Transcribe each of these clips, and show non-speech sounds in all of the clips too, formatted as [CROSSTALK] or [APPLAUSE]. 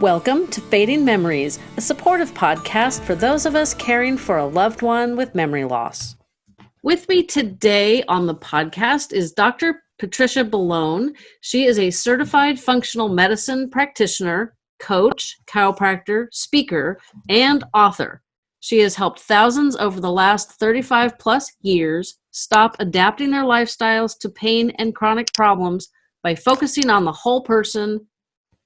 Welcome to Fading Memories, a supportive podcast for those of us caring for a loved one with memory loss. With me today on the podcast is Dr. Patricia Bellone. She is a certified functional medicine practitioner, coach, chiropractor, speaker, and author. She has helped thousands over the last 35 plus years stop adapting their lifestyles to pain and chronic problems by focusing on the whole person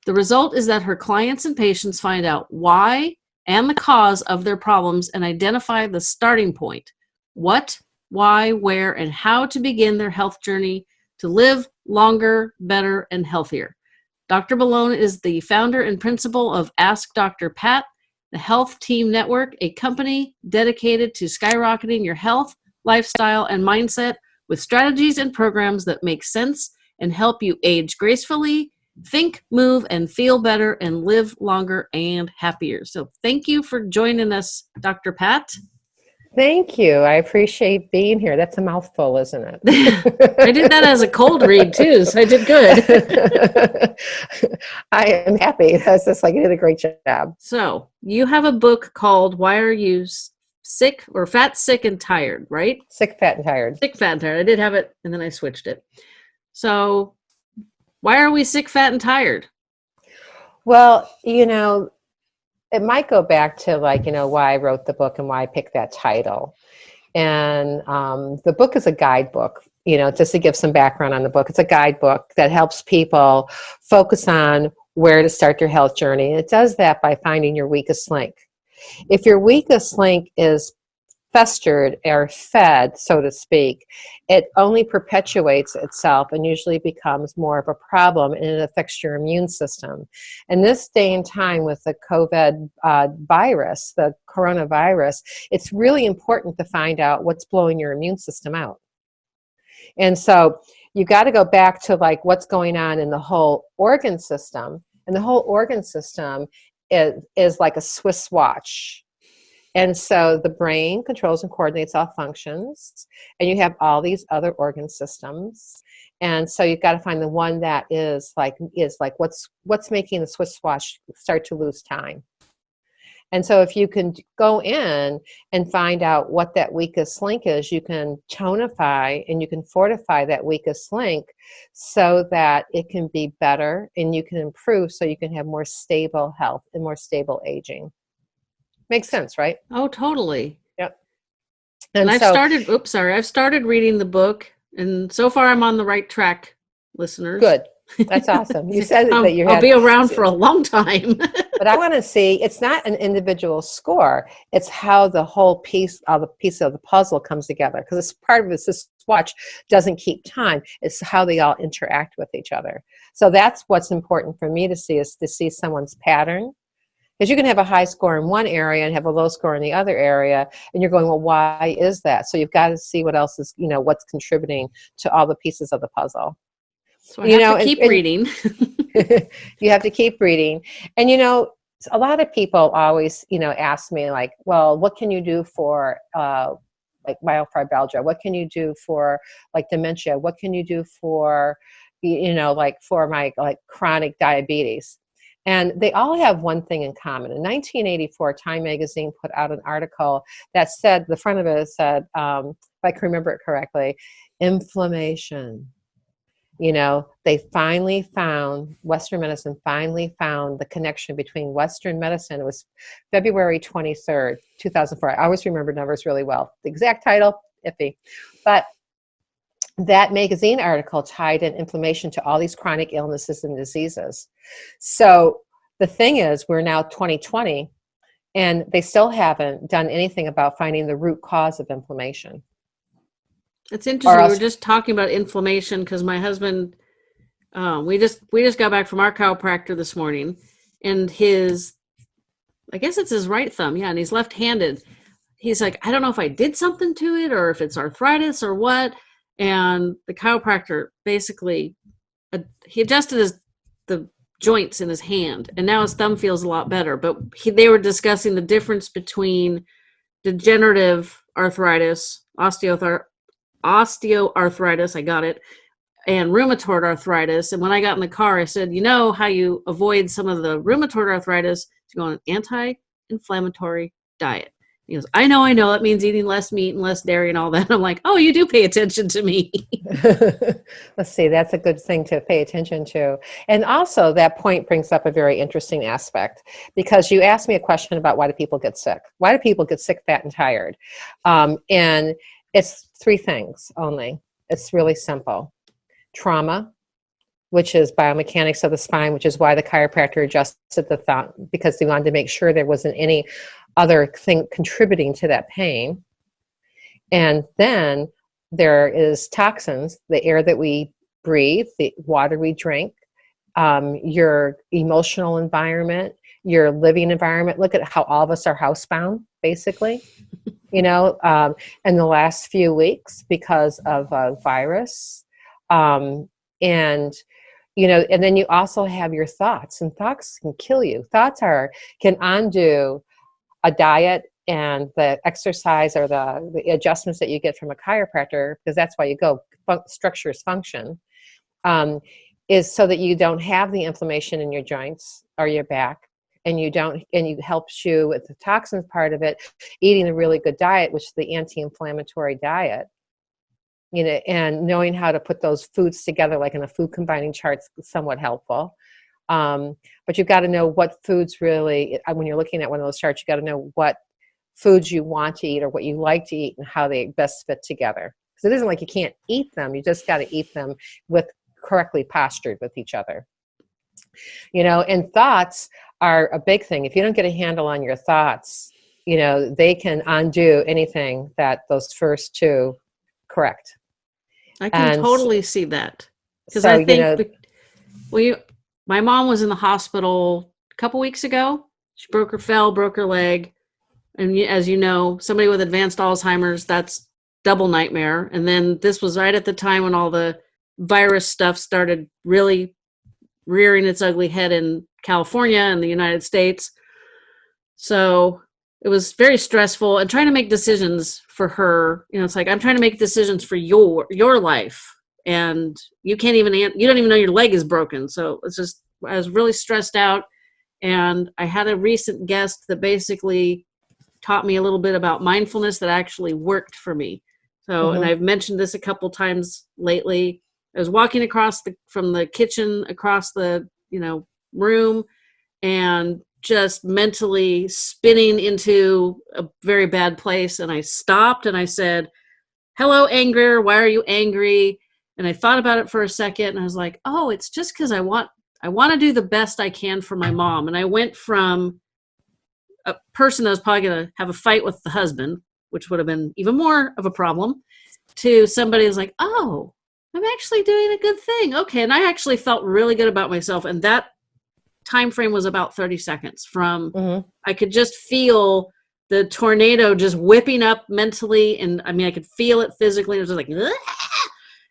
the result is that her clients and patients find out why and the cause of their problems and identify the starting point what, why, where, and how to begin their health journey to live longer, better, and healthier. Dr. Bellone is the founder and principal of Ask Dr. Pat, the Health Team Network, a company dedicated to skyrocketing your health, lifestyle, and mindset with strategies and programs that make sense and help you age gracefully think, move, and feel better and live longer and happier. So thank you for joining us, Dr. Pat. Thank you. I appreciate being here. That's a mouthful, isn't it? [LAUGHS] I did that as a cold read too, so I did good. [LAUGHS] I am happy. That's just like you did a great job. So you have a book called Why Are You Sick or Fat, Sick, and Tired, right? Sick, Fat, and Tired. Sick, Fat, and Tired. I did have it and then I switched it. So why are we sick, fat, and tired? Well, you know, it might go back to like, you know, why I wrote the book and why I picked that title. And um, the book is a guidebook, you know, just to give some background on the book. It's a guidebook that helps people focus on where to start their health journey. It does that by finding your weakest link. If your weakest link is festered or fed, so to speak, it only perpetuates itself and usually becomes more of a problem and it affects your immune system. And this day and time with the COVID uh, virus, the coronavirus, it's really important to find out what's blowing your immune system out. And so you got to go back to like what's going on in the whole organ system. And the whole organ system is, is like a Swiss watch and so the brain controls and coordinates all functions, and you have all these other organ systems. And so you've got to find the one that is like is like what's what's making the Swiss watch start to lose time. And so if you can go in and find out what that weakest link is, you can tonify and you can fortify that weakest link so that it can be better and you can improve so you can have more stable health and more stable aging. Makes sense, right? Oh, totally. Yep. And, and I've so, started, oops, sorry, I've started reading the book and so far I'm on the right track, listeners. Good. That's awesome. You said [LAUGHS] that you I'll be around for a long time. [LAUGHS] but I want to see, it's not an individual score. It's how the whole piece, all the piece of the puzzle comes together. Because it's part of this watch doesn't keep time. It's how they all interact with each other. So that's what's important for me to see is to see someone's pattern because you can have a high score in one area and have a low score in the other area, and you're going, well, why is that? So you've got to see what else is, you know, what's contributing to all the pieces of the puzzle. So I you know, keep and, reading. [LAUGHS] [LAUGHS] you have to keep reading, and you know, a lot of people always, you know, ask me like, well, what can you do for uh, like myofibralgia? What can you do for like dementia? What can you do for, you know, like for my like chronic diabetes? And they all have one thing in common. In 1984, Time magazine put out an article that said, the front of it said, um, if I can remember it correctly, inflammation. You know, they finally found, Western medicine finally found the connection between Western medicine. It was February 23rd, 2004. I always remember numbers really well. The exact title, iffy. But that magazine article tied in inflammation to all these chronic illnesses and diseases. So the thing is, we're now 2020, and they still haven't done anything about finding the root cause of inflammation. It's interesting. We were just talking about inflammation because my husband, uh, we just we just got back from our chiropractor this morning, and his, I guess it's his right thumb, yeah, and he's left-handed. He's like, I don't know if I did something to it or if it's arthritis or what and the chiropractor basically he adjusted his the joints in his hand and now his thumb feels a lot better but he, they were discussing the difference between degenerative arthritis osteoarthritis i got it and rheumatoid arthritis. And when I got in the car, I said, you know how you avoid some of the rheumatoid arthritis? To go on an anti-inflammatory diet. He goes, I know, I know. That means eating less meat and less dairy and all that. [LAUGHS] I'm like, oh, you do pay attention to me. [LAUGHS] [LAUGHS] Let's see, that's a good thing to pay attention to. And also, that point brings up a very interesting aspect because you asked me a question about why do people get sick? Why do people get sick, fat, and tired? Um, and it's three things only. It's really simple trauma, which is biomechanics of the spine, which is why the chiropractor adjusted the thought because they wanted to make sure there wasn't any other thing contributing to that pain. And then there is toxins, the air that we breathe, the water we drink, um, your emotional environment, your living environment. Look at how all of us are housebound, basically. you know, um, in the last few weeks because of a virus. Um, and, you know, and then you also have your thoughts, and thoughts can kill you. Thoughts are, can undo a diet and the exercise or the, the adjustments that you get from a chiropractor, because that's why you go, fun structures function, um, is so that you don't have the inflammation in your joints or your back and you don't and it helps you with the toxins part of it eating a really good diet which is the anti-inflammatory diet you know and knowing how to put those foods together like in a food combining chart is somewhat helpful um, but you've got to know what foods really, uh, when you're looking at one of those charts, you got to know what foods you want to eat or what you like to eat and how they best fit together. Because it isn't like you can't eat them, you just got to eat them with correctly postured with each other. You know, and thoughts are a big thing. If you don't get a handle on your thoughts, you know, they can undo anything that those first two correct. I can and totally see that. Because so, I think, you know, well, you, my mom was in the hospital a couple weeks ago. She broke her fell, broke her leg. And as you know, somebody with advanced Alzheimer's, that's double nightmare. And then this was right at the time when all the virus stuff started really rearing its ugly head in California and the United States. So it was very stressful and trying to make decisions for her. You know, it's like I'm trying to make decisions for your your life and you can't even you don't even know your leg is broken. So it's just i was really stressed out and i had a recent guest that basically taught me a little bit about mindfulness that actually worked for me. So mm-hmm. and i've mentioned this a couple times lately. I was walking across the from the kitchen across the you know room and just mentally spinning into a very bad place and i stopped and i said hello anger why are you angry and I thought about it for a second and I was like, oh, it's just because I want I want to do the best I can for my mom. And I went from a person that was probably going to have a fight with the husband, which would have been even more of a problem, to somebody who's like, oh, I'm actually doing a good thing. Okay. And I actually felt really good about myself. And that time frame was about 30 seconds from mm-hmm. I could just feel the tornado just whipping up mentally. And I mean, I could feel it physically. It was just like,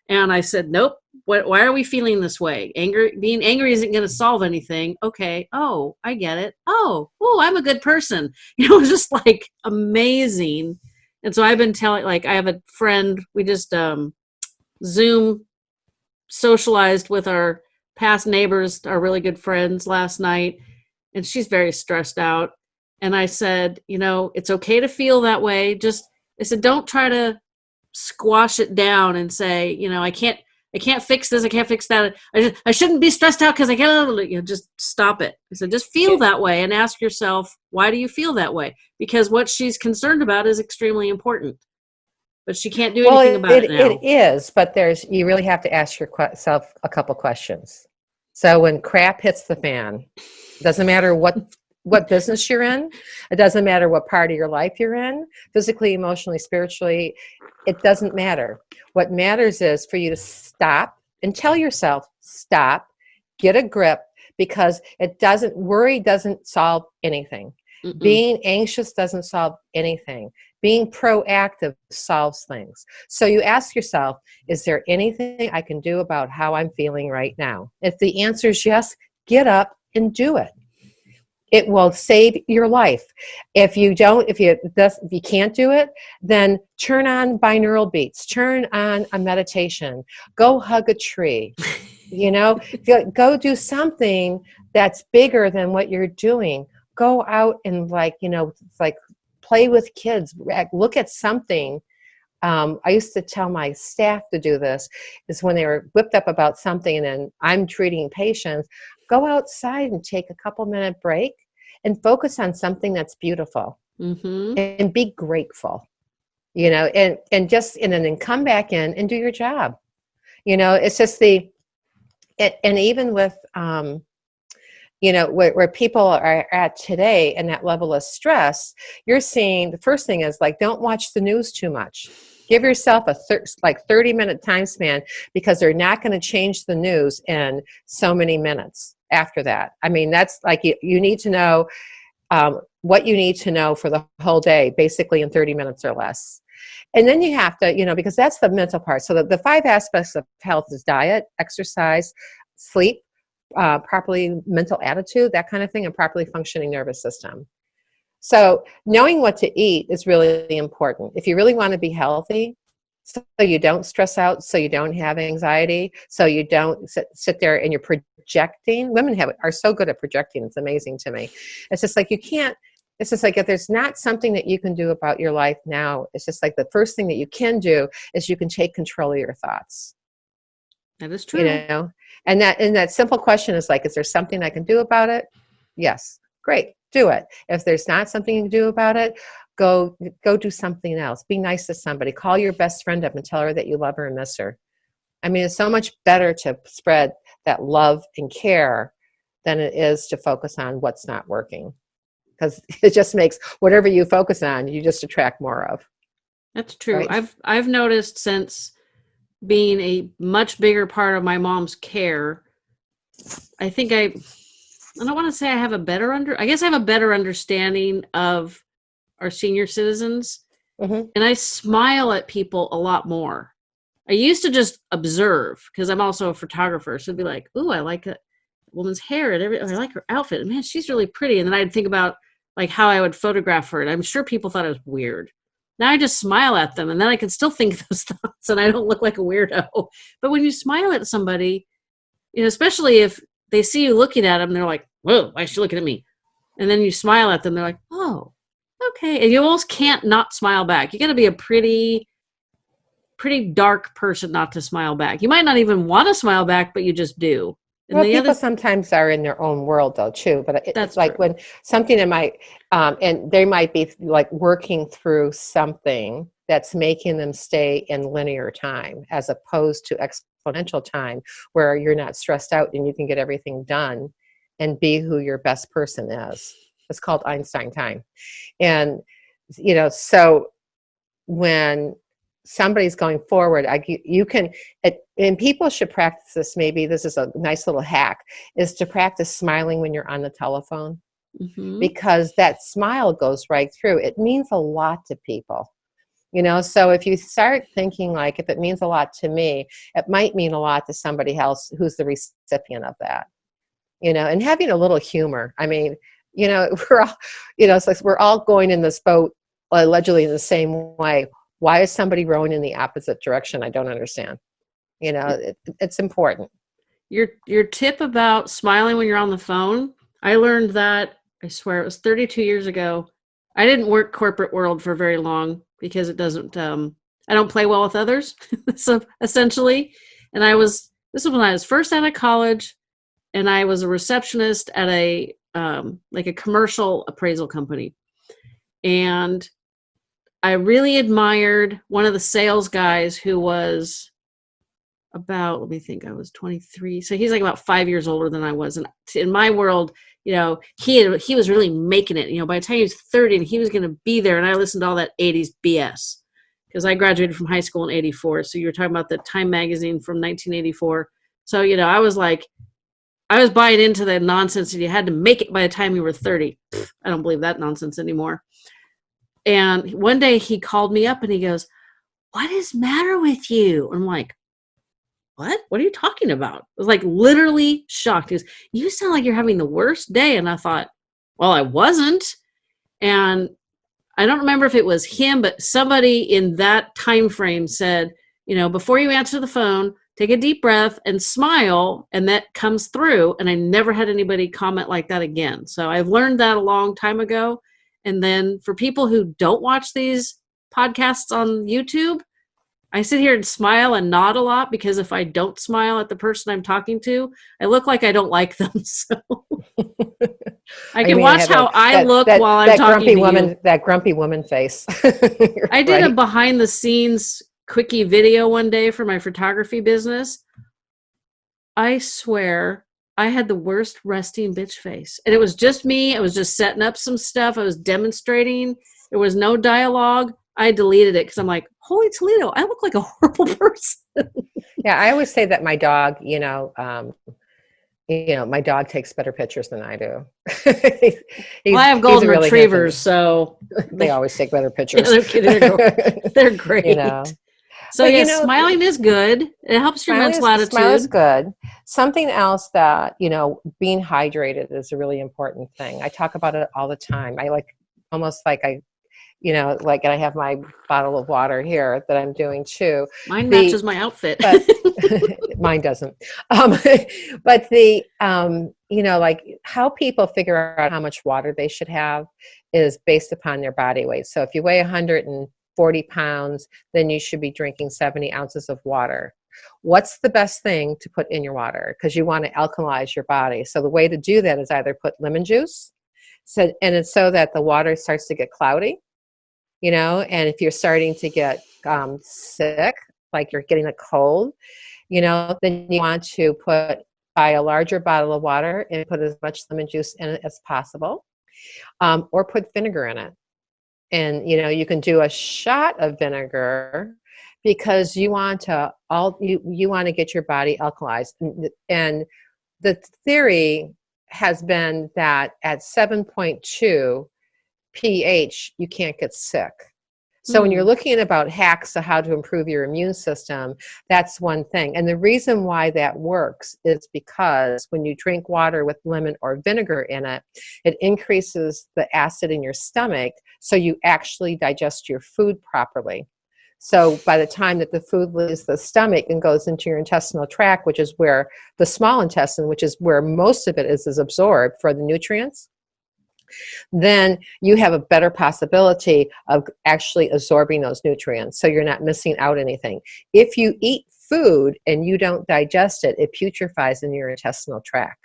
and I said, nope. What, why are we feeling this way? Anger, being angry isn't going to solve anything. Okay. Oh, I get it. Oh, oh, I'm a good person. [LAUGHS] You know, it was just like amazing. And so I've been telling, like, I have a friend. We just um, Zoom socialized with our past neighbors, our really good friends last night, and she's very stressed out. And I said, you know, it's okay to feel that way. Just I said, don't try to squash it down and say, you know, I can't, I can't fix this. I can't fix that. I, just, I shouldn't be stressed out because I can't. You know, just stop it. So just feel that way and ask yourself, why do you feel that way? Because what she's concerned about is extremely important, but she can't do anything well, it, about it, it now. It is, but there's you really have to ask yourself a couple questions. So when crap hits the fan, doesn't matter what what business you're in. It doesn't matter what part of your life you're in, physically, emotionally, spiritually. It doesn't matter. What matters is for you to stop and tell yourself, stop, get a grip, because it doesn't, worry doesn't solve anything. Mm -mm. Being anxious doesn't solve anything. Being proactive solves things. So you ask yourself, is there anything I can do about how I'm feeling right now? If the answer is yes, get up and do it it will save your life. If you don't, if you if you can't do it, then turn on binaural beats, turn on a meditation, go hug a tree. [LAUGHS] you know, go do something that's bigger than what you're doing. Go out and like, you know, like play with kids, look at something um, I used to tell my staff to do this, is when they were whipped up about something and I'm treating patients, go outside and take a couple minute break and focus on something that's beautiful mm-hmm. and be grateful, you know, and, and just, and then come back in and do your job. You know, it's just the, it, and even with, um, you know, where, where people are at today and that level of stress, you're seeing the first thing is like, don't watch the news too much give yourself a thir like 30 minute time span because they're not going to change the news in so many minutes after that. I mean, that's like you, you need to know um, what you need to know for the whole day, basically in 30 minutes or less. And then you have to, you know, because that's the mental part. So the, the five aspects of health is diet, exercise, sleep, uh, properly mental attitude, that kind of thing, and properly functioning nervous system. So knowing what to eat is really important. If you really want to be healthy, so you don't stress out, so you don't have anxiety, so you don't sit, sit there and you're projecting. Women have are so good at projecting. It's amazing to me. It's just like you can't. It's just like if there's not something that you can do about your life now, it's just like the first thing that you can do is you can take control of your thoughts. That is true. You know, and that and that simple question is like, is there something I can do about it? Yes. Great do it. If there's not something you can do about it, go go do something else. Be nice to somebody. Call your best friend up and tell her that you love her and miss her. I mean, it's so much better to spread that love and care than it is to focus on what's not working. Because [LAUGHS] it just makes whatever you focus on, you just attract more of. That's true. Right? I've I've noticed since being a much bigger part of my mom's care, I think I I don't want to say I have a better under. I guess I have a better understanding of our senior citizens, mm-hmm. and I smile at people a lot more. I used to just observe because I'm also a photographer, so I'd be like, "Ooh, I like a woman's hair and every. I like her outfit. Man, she's really pretty." And then I'd think about like how I would photograph her, and I'm sure people thought it was weird. Now I just smile at them, and then I can still think [LAUGHS] those thoughts, and I don't look like a weirdo. But when you smile at somebody, you know, especially if they see you looking at them, they're like, whoa, why is she looking at me? And then you smile at them, they're like, oh, okay. And you almost can't not smile back. You got to be a pretty, pretty dark person not to smile back. You might not even want to smile back, but you just do. And well, people other... sometimes are in their own world though too. But it, That's like true. when something that might, um, and they might be like working through something that's making them stay in linear time as opposed to exponential time where you're not stressed out and you can get everything done and be who your best person is. It's called Einstein time. And, you know, so when somebody's going forward, I, you can, it, and people should practice this, maybe this is a nice little hack, is to practice smiling when you're on the telephone. Mm -hmm. Because that smile goes right through. It means a lot to people you know so if you start thinking like if it means a lot to me it might mean a lot to somebody else who's the recipient of that you know and having a little humor i mean you know [LAUGHS] we're all you know it's like we're all going in this boat allegedly in the same way why is somebody rowing in the opposite direction? I don't understand. You know it, it's important. Your your tip about smiling when you're on the phone i learned that i swear it was 32 years ago. I didn't work corporate world for very long because it doesn't um, I don't play well with others [LAUGHS] so essentially. And I was this was when I was first out of college and I was a receptionist at a um, like a commercial appraisal company. And I really admired one of the sales guys who was about let me think I was 23 so he's like about 5 years older than I was and in my world you know, he had, he was really making it. You know, by the time he was 30 and he was going to be there, and I listened to all that 80s BS because I graduated from high school in 84. So you were talking about the Time magazine from 1984. So, you know, I was like, I was buying into that nonsense that you had to make it by the time you were 30. I don't believe that nonsense anymore. And one day he called me up and he goes, What is matter with you? I'm like, what? What are you talking about? I was like literally shocked. He goes, you sound like you're having the worst day. And I thought, well, I wasn't. And I don't remember if it was him, but somebody in that time frame said, you know, before you answer the phone, take a deep breath and smile, and that comes through. And I never had anybody comment like that again. So I've learned that a long time ago. And then for people who don't watch these podcasts on YouTube, I sit here and smile and nod a lot because if I don't smile at the person I'm talking to, I look like I don't like them. [LAUGHS] So [LAUGHS] I can watch how that, I that, look that, while I'm talking grumpy to woman, you. That grumpy woman face. [LAUGHS] I did Right. a behind the scenes quickie video one day for my photography business. I swear I had the worst resting bitch face. And it was just me. I was just setting up some stuff. I was demonstrating. There was no dialogue. I deleted it because I'm like, holy Toledo, I look like a [LAUGHS] horrible person. Yeah, I always say that my dog, you know, um, you know, my dog takes better pictures than I do. [LAUGHS] He's- well, I have golden really retrievers, so They always take better [LAUGHS] pictures. they're they're they're great. you know, so But, you yeah, know, smiling is good. It helps your mental is, attitude. smile is good. Something else that you know, being hydrated is a really important thing. I talk about it all the time. I like almost like I, you know, like I have my bottle of water here that I'm doing too. Mine the- matches my outfit. but [LAUGHS] [LAUGHS] mine doesn't um, [LAUGHS] but the um, you know like how people figure out how much water they should have is based upon their body weight so if you weigh 140 pounds then you should be drinking 70 ounces of water. What's the best thing to put in your water? Because you want to alkalize your body. So the way to do that is either put lemon juice so and it's so that the water starts to get cloudy you know and if you're starting to get um, sick like you're getting a cold you know, then you want to put buy a larger bottle of water and put as much lemon juice in it as possible, um, or put vinegar in it. And you know, you can do a shot of vinegar because you want to all you you want to get your body alkalized. And, and the theory has been that at 7.2 pH, you can't get sick. So when you're Mm. looking about hacks to how to improve your immune system, that's one thing. And the reason why that works is because when you drink water with lemon or vinegar in it, it increases the acid in your stomach so you actually digest your food properly. So by the time that the food leaves the stomach and goes into your intestinal tract, which is where the small intestine, which is where most of it is, is absorbed for the nutrients, then you have a better possibility of actually absorbing those nutrients so you're not missing out anything. If you eat food and you don't digest it, it putrefies in your intestinal tract.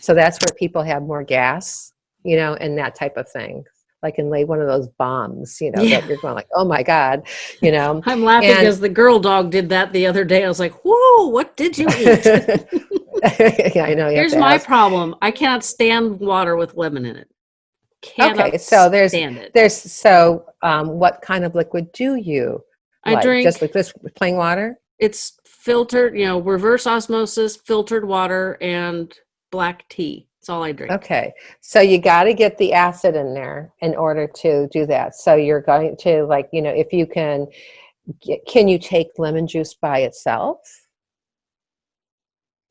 So that's where people have more gas, you know, and that type of thing. Like in lay one of those bombs, you know, Yeah. that you're going like, oh my God, you know. [LAUGHS] I'm laughing And- because the girl dog did that the other day. I was like, whoa, what did you eat? [LAUGHS] yeah, I know. Here's my ask. problem. I cannot stand water with lemon in it. Cannot Okay, so there's-. There's so um, what kind of liquid do you I like? drink just like this plain water? it's filtered, you know, reverse osmosis, filtered water, and black tea. That's all I drink. Okay, so you got to get the acid in there in order to do that. So you're going to like, you know, if you can, get, can you take lemon juice by itself?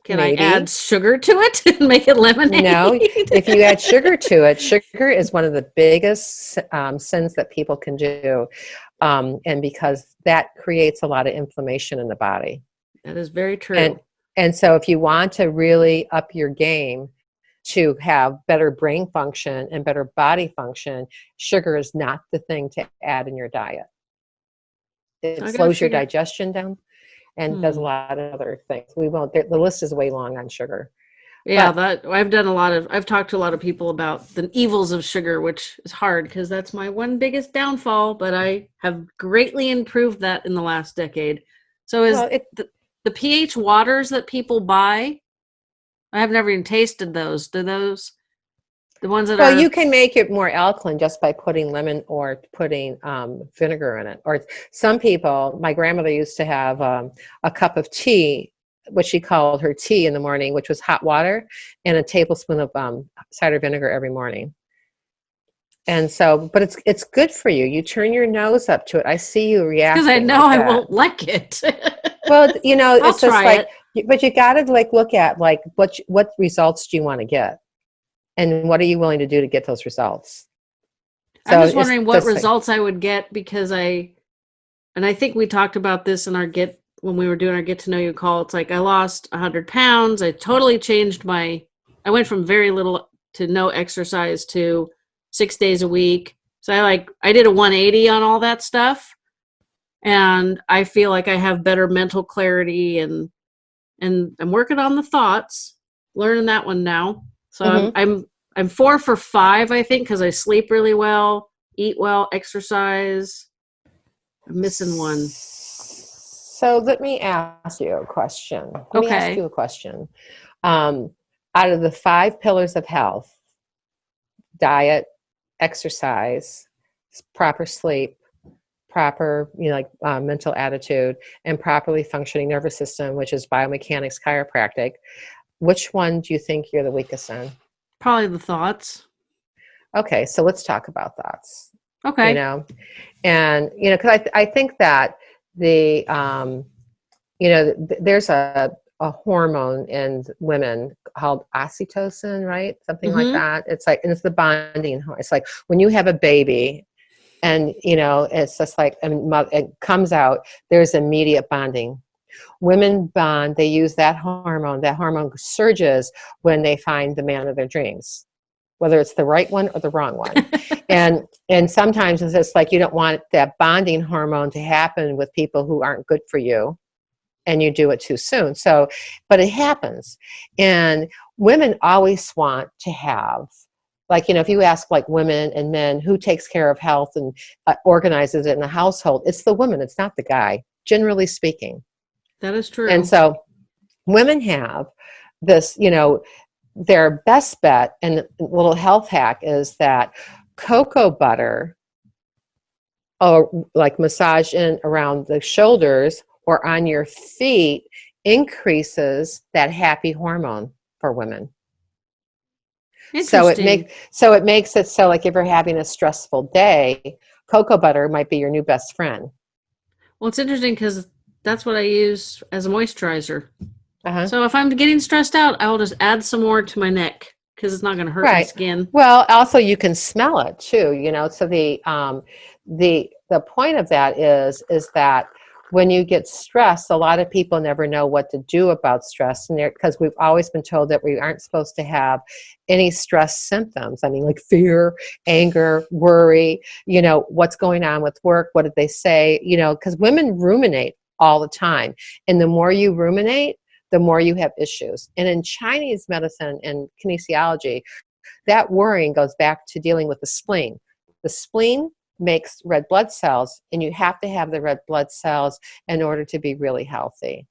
Can Maybe. I add sugar to it [LAUGHS] and make it lemonade? No, If you add sugar to it, sugar is one of the biggest um, sins that people can do, um, and because that creates a lot of inflammation in the body. that is very true. And and so if you want to really up your game to have better brain function and better body function, sugar is not the thing to add in your diet. It slows your digestion down and does a Hmm. lot of other things. We won't the the list is way long on sugar. yeah, that I've done a lot of I've talked to a lot of people about the evils of sugar, which is hard because that's my one biggest downfall, but I have greatly improved that in the last decade. So is Well, it, the pH waters that people buy, I have never even tasted those. Do those the ones that Well, are you can make it more alkaline just by putting lemon or putting um, vinegar in it. Or some people, my grandmother used to have um, a cup of tea, what she called her tea in the morning, which was hot water, and a tablespoon of um, cider vinegar every morning. And so, but it's it's good for you. You turn your nose up to it. I see you react. because I know like I won't like it. [LAUGHS] Well, you know, I'll it's just like, it. but you got to like look at like what what results do you want to get? And what are you willing to do to get those results? So i'm just wondering what results like, i would get because i and i think we talked about this in our get when we were doing our get to know you call. It's like i lost 100 pounds. I totally changed my i went from very little to no exercise to six days a week. So i like i did a 180 on all that stuff. And i feel like i have better mental clarity and and i'm working on the thoughts learning that one now so mm-hmm. I'm, I'm i'm four for five i think because i sleep really well eat well exercise i'm missing one so let me ask you a question let okay. me ask you a question um, out of the five pillars of health diet exercise proper sleep proper, you know, like uh, mental attitude and properly functioning nervous system, which is biomechanics chiropractic, which one do you think you're the weakest in? Probably the thoughts. Okay, so let's talk about thoughts. Okay. You know, and you know, because I th- I think that the um, you know, th- there's a a hormone in women called oxytocin, right? Something mm-hmm. like that. It's like, and it's the bonding. hormone. It's like when you have a baby and you know it's just like and it comes out there's immediate bonding women bond they use that hormone that hormone surges when they find the man of their dreams whether it's the right one or the wrong one. [LAUGHS] And and sometimes it's just like you don't want that bonding hormone to happen with people who aren't good for you and you do it too soon. So but it happens. And women always want to have like you know if you ask like women and men who takes care of health and uh, organizes it in the household it's the woman it's not the guy generally speaking that is true. and so women have this you know their best bet and little health hack is that cocoa butter or like massage in around the shoulders or on your feet increases that happy hormone for women. So it makes so it makes it so like if you're having a stressful day, cocoa butter might be your new best friend. Well, it's interesting because that's what I use as a moisturizer. Uh-huh. So if I'm getting stressed out, I will just add some more to my neck because it's not going to hurt right. my skin. Well, also you can smell it too. You know, so the um, the the point of that is is that when you get stressed, a lot of people never know what to do about stress, and because we've always been told that we aren't supposed to have any stress symptoms. I mean, like fear, anger, worry. You know, what's going on with work? What did they say? You know, because women ruminate all the time, and the more you ruminate, the more you have issues. And in Chinese medicine and kinesiology, that worrying goes back to dealing with the spleen. The spleen makes red blood cells and you have to have the red blood cells in order to be really healthy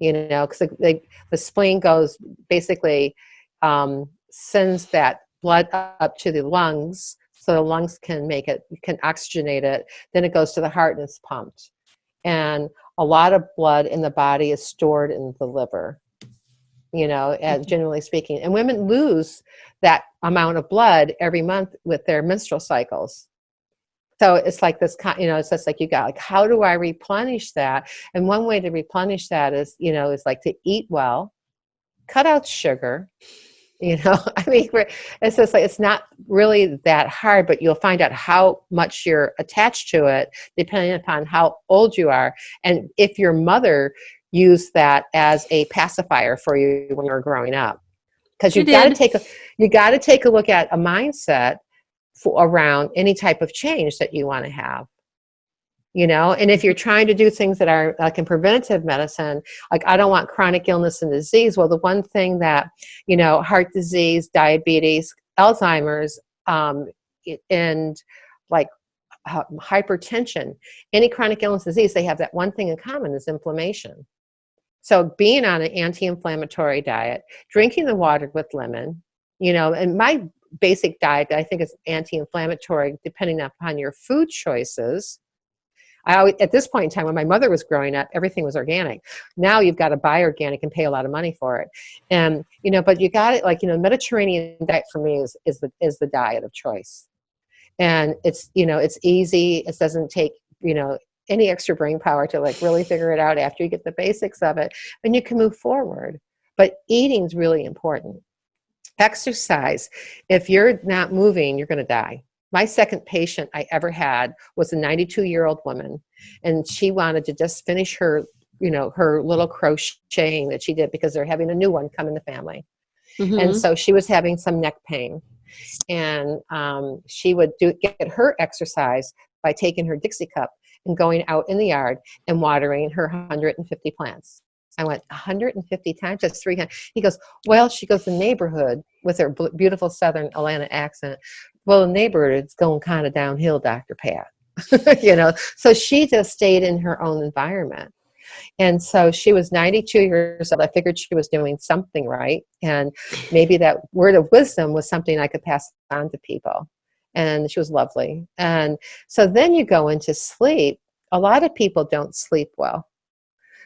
you know because the, the, the, spleen goes basically um, sends that blood up to the lungs so the lungs can make it can oxygenate it then it goes to the heart and it's pumped and a lot of blood in the body is stored in the liver you know mm-hmm. generally speaking and women lose that amount of blood every month with their menstrual cycles so it's like this kind. you know it's just like you got like how do i replenish that and one way to replenish that is you know is like to eat well cut out sugar [LAUGHS] you know i mean it's just like it's not really that hard but you'll find out how much you're attached to it depending upon how old you are. And if your mother used that as a pacifier for you when you were growing up because you got to take a you got to take a look at a mindset for, around any type of change that you want to have you know and if you're trying to do things that are like in preventative medicine like i don't want chronic illness and disease well the one thing that you know heart disease diabetes alzheimer's um, and like hypertension any chronic illness disease they have that one thing in common is inflammation so being on an anti-inflammatory diet drinking the water with lemon you know and my basic diet I think is anti-inflammatory, depending upon your food choices. I always, at this point in time, when my mother was growing up, everything was organic. Now you've got to buy organic and pay a lot of money for it, and you know, but you got it like you know, Mediterranean diet for me is is the is the diet of choice, and it's you know, it's easy. It doesn't take you know any extra brain power to like really figure it out after you get the basics of it, and you can move forward. But eating is really important exercise if you're not moving you're going to die my second patient i ever had was a 92 year old woman and she wanted to just finish her you know her little crocheting that she did because they're having a new one come in the family mm-hmm. and so she was having some neck pain and um, she would do get her exercise by taking her dixie cup and going out in the yard and watering her 150 plants I went 150 times, that's three times. He goes, well, she goes, the neighborhood with her beautiful Southern Atlanta accent. Well, the neighborhood is going kind of downhill, Dr. Pat. [LAUGHS] you know, so she just stayed in her own environment. And so she was 92 years old. I figured she was doing something right. And maybe that word of wisdom was something I could pass on to people. And she was lovely. And so then you go into sleep. A lot of people don't sleep well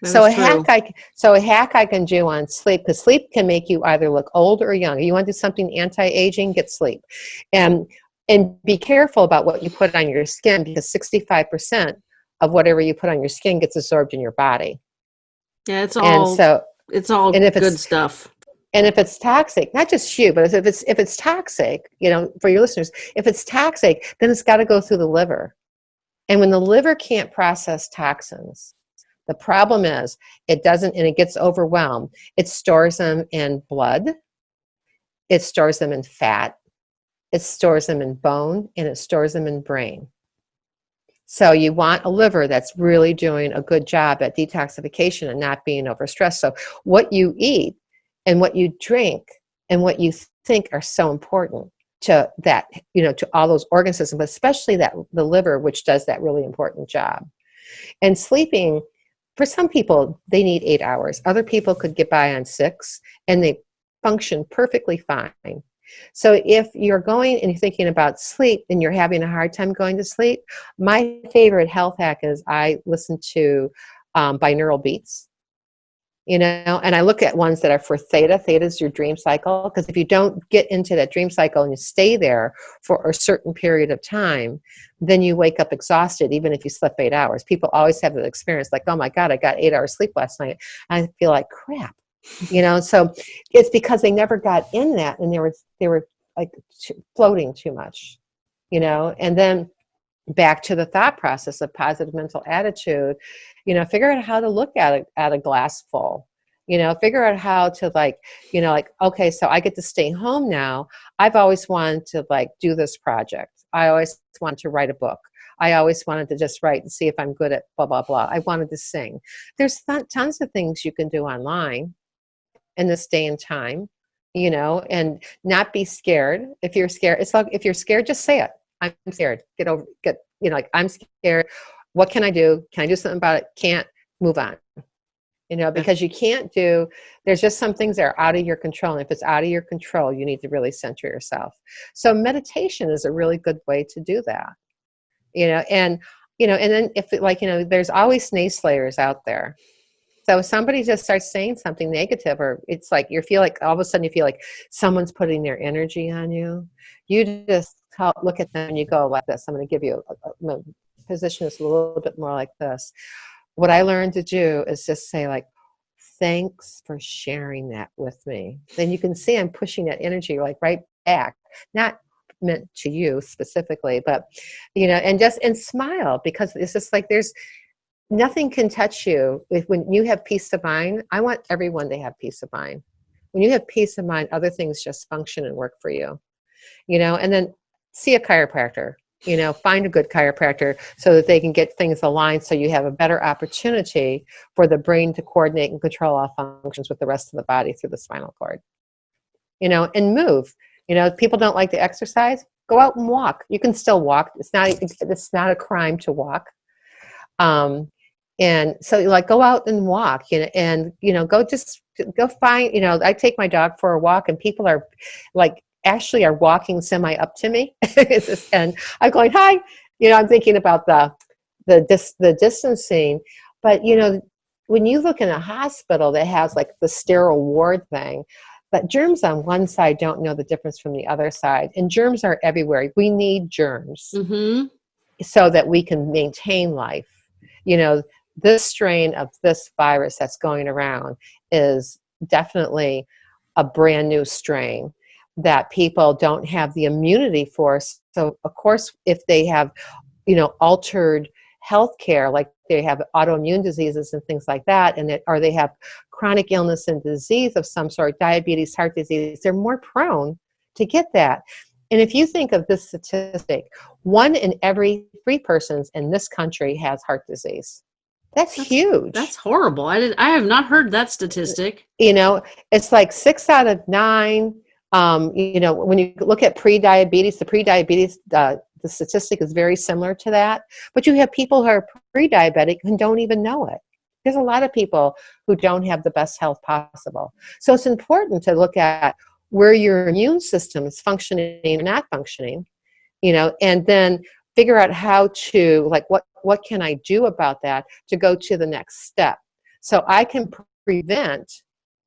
that so a true. hack I so a hack I can do on sleep because sleep can make you either look old or young. You want to do something anti-aging, get sleep, and and be careful about what you put on your skin because 65% of whatever you put on your skin gets absorbed in your body. Yeah, it's all and so it's all and if good it's, stuff. And if it's toxic, not just you, but if it's if it's toxic, you know, for your listeners, if it's toxic, then it's got to go through the liver. And when the liver can't process toxins, the problem is it doesn't, and it gets overwhelmed. It stores them in blood, it stores them in fat, it stores them in bone, and it stores them in brain. So you want a liver that's really doing a good job at detoxification and not being overstressed. So what you eat and what you drink and what you think are so important to that, you know, to all those organ systems, but especially that the liver, which does that really important job. And sleeping for some people, they need eight hours. Other people could get by on six and they function perfectly fine. So if you're going and you're thinking about sleep and you're having a hard time going to sleep, my favorite health hack is I listen to um, binaural beats you know and i look at ones that are for theta. Theta is your dream cycle because if you don't get into that dream cycle and you stay there for a certain period of time then you wake up exhausted even if you slept eight hours. People always have that experience like oh my god i got eight hours sleep last night. I feel like crap you know? So it's because they never got in that and they were they were like floating too much you know? And then back to the thought process of positive mental attitude you know figure out how to look at it at a glass full you know figure out how to like you know like okay so i get to stay home now. I've always wanted to like do this project. I always wanted to write a book. I always wanted to just write and see if i'm good at blah blah blah. I wanted to sing. There's th- tons of things you can do online in this day and time you know and not be scared. If you're scared it's like if you're scared just say it. I'm scared. Get over, get, you know, like I'm scared. What can I do? Can I do something about it? Can't move on. You know, because you can't do, there's just some things that are out of your control. And if it's out of your control, you need to really center yourself. So meditation is a really good way to do that. You know, and, you know, and then if it, like, you know, there's always naysayers out there. So if somebody just starts saying something negative, or it's like you feel like all of a sudden you feel like someone's putting their energy on you, you just look at them and you go like this. I'm going to give you a, a, a position is a little bit more like this. What I learned to do is just say like, thanks for sharing that with me. Then you can see I'm pushing that energy like right back, not meant to you specifically, but you know, and just and smile because it's just like there's nothing can touch you when you have peace of mind. I want everyone to have peace of mind. When you have peace of mind, other things just function and work for you. You know, and then see a chiropractor you know find a good chiropractor so that they can get things aligned so you have a better opportunity for the brain to coordinate and control all functions with the rest of the body through the spinal cord. You know and move. You know people don't like to exercise go out and walk. You can still walk. It's not it's not a crime to walk. Um and so like go out and walk you know and you know go just go find you know i take my dog for a walk and people are like actually are walking semi up to me. [LAUGHS] And I'm going hi. You know I'm thinking about the the dis the distancing but you know when you look in a hospital that has like the sterile ward thing but germs on one side don't know the difference from the other side and germs are everywhere. We need germs mm-hmm. so that we can maintain life. You know this strain of this virus that's going around is definitely a brand new strain that people don't have the immunity for. So, of course, if they have, you know, altered health care, like they have autoimmune diseases and things like that, and it, or they have chronic illness and disease of some sort, diabetes, heart disease, they're more prone to get that. And if you think of this statistic, one in every three persons in this country has heart disease. That's, that's, huge. That's horrible. I did. I have not heard that statistic. You know, it's like six out of nine. Um, you know, when you look at pre-diabetes, the pre-diabetes, uh, the statistic is very similar to that. But you have people who are pre-diabetic who don't even know it. There's a lot of people who don't have the best health possible. So it's important to look at where your immune system is functioning and not functioning, you know, and then figure out how to like what what can I do about that to go to the next step. So I can prevent,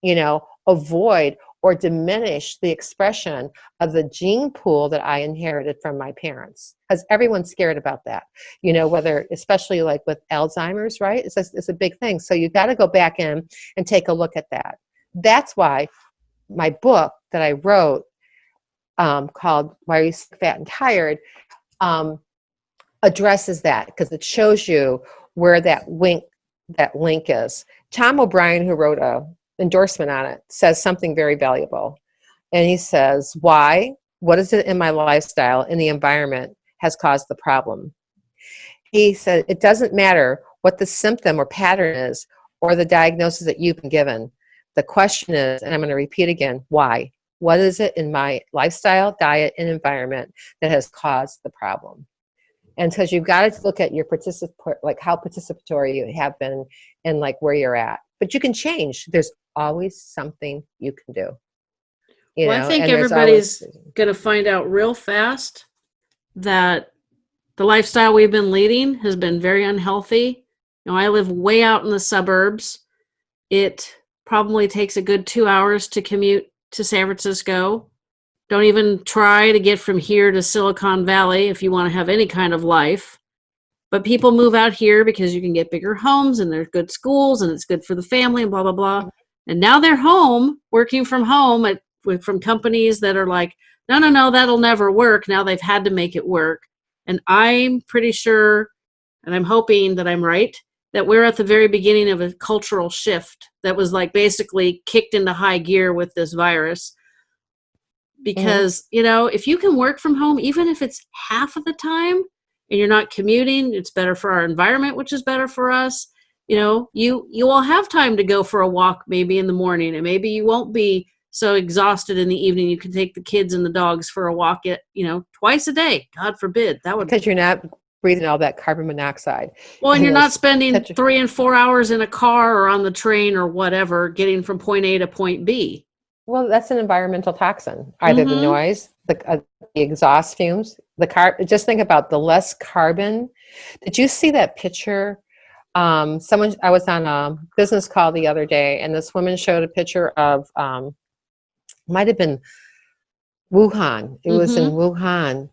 you know, avoid or diminish the expression of the gene pool that I inherited from my parents. Because everyone's scared about that, you know, whether, especially like with Alzheimer's, right? It's a, it's a big thing. So you've got to go back in and take a look at that. That's why my book that I wrote um, called Why Are You Sick, Fat, and Tired um, addresses that because it shows you where that link that link is. Tom O'Bryan, who wrote a endorsement on it, says something very valuable. And he says, why? What is it in my lifestyle, in the environment, has caused the problem? He said, it doesn't matter what the symptom or pattern is or the diagnosis that you've been given. The question is, and I'm going to repeat again, why? What is it in my lifestyle, diet, and environment that has caused the problem? and because you've got to look at your participant like how participatory you have been and like where you're at but you can change there's always something you can do you well know? i think and everybody's always... gonna find out real fast that the lifestyle we've been leading has been very unhealthy you know i live way out in the suburbs it probably takes a good two hours to commute to san francisco don't even try to get from here to Silicon Valley if you want to have any kind of life. But people move out here because you can get bigger homes and there's good schools and it's good for the family and blah, blah, blah. Mm-hmm. And now they're home, working from home at, from companies that are like, no, no, no, that'll never work. Now they've had to make it work. And I'm pretty sure, and I'm hoping that I'm right, that we're at the very beginning of a cultural shift that was like basically kicked into high gear with this virus because mm-hmm. you know if you can work from home even if it's half of the time and you're not commuting it's better for our environment which is better for us you know you you will have time to go for a walk maybe in the morning and maybe you won't be so exhausted in the evening you can take the kids and the dogs for a walk at you know twice a day god forbid that would because you're not breathing all that carbon monoxide well and you're not spending three and four hours in a car or on the train or whatever getting from point a to point b well, that's an environmental toxin. Either mm-hmm. the noise, the, uh, the exhaust fumes, the car. Just think about the less carbon. Did you see that picture? Um, someone I was on a business call the other day, and this woman showed a picture of um, might have been Wuhan. It mm-hmm. was in mm-hmm. Wuhan,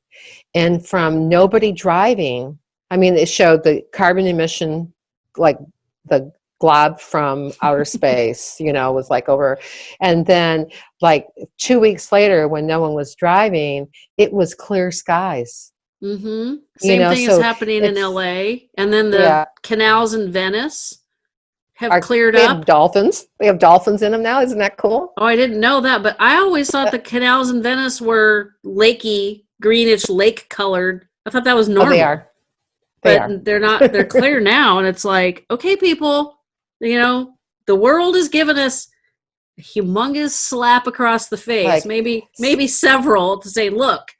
and from nobody driving. I mean, it showed the carbon emission, like the glob from outer [LAUGHS] space, you know, was like over. And then, like two weeks later, when no one was driving, it was clear skies. Mm-hmm. Same know, thing so is happening in LA. And then the yeah. canals in Venice have Our, cleared they up. Have dolphins. They have dolphins in them now. Isn't that cool? Oh, I didn't know that, but I always thought the canals in Venice were lakey, greenish, lake colored. I thought that was normal. Oh, they are. They but are. they're not. They're [LAUGHS] clear now, and it's like, okay, people, you know, the world has given us a humongous slap across the face, like, maybe maybe several to say, look,